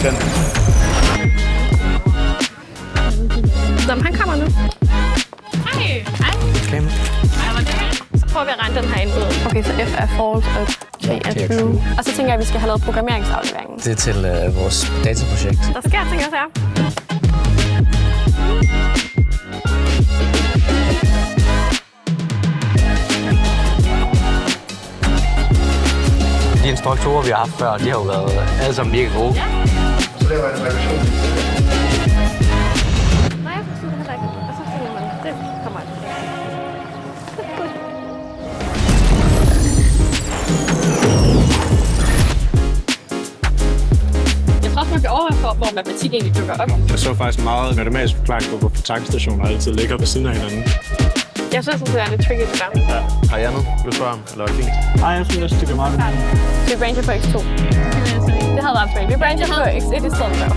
Ten. Nå, han kommer nu. Hej. Hej. Klem. Så prøver vi at regne den her ind. Okay, så F er forhold og J er true. Og så tænker jeg, at vi skal have lavet programmeringsafleveringen. Det er til øh, vores dataprojekt. Der sker ting også her. de instruktorer, vi har haft før, de har jo været alle sammen mega gode. Ja. Nej, jeg forstod det heller ikke. Og så finder man, det kommer aldrig. Jeg tror også, man for, hvor matematik egentlig dukker op. Jeg så faktisk meget matematisk forklaring på, hvorfor tankstationer altid ligger ved siden af hinanden. Jeg synes, det er lidt tricky, det der. Ja. Har andet, du vil spørge om? Eller er det fint? Nej, jeg synes, det er meget Vi brancher på x2. the Halal Baby brand of works, it is Sandra.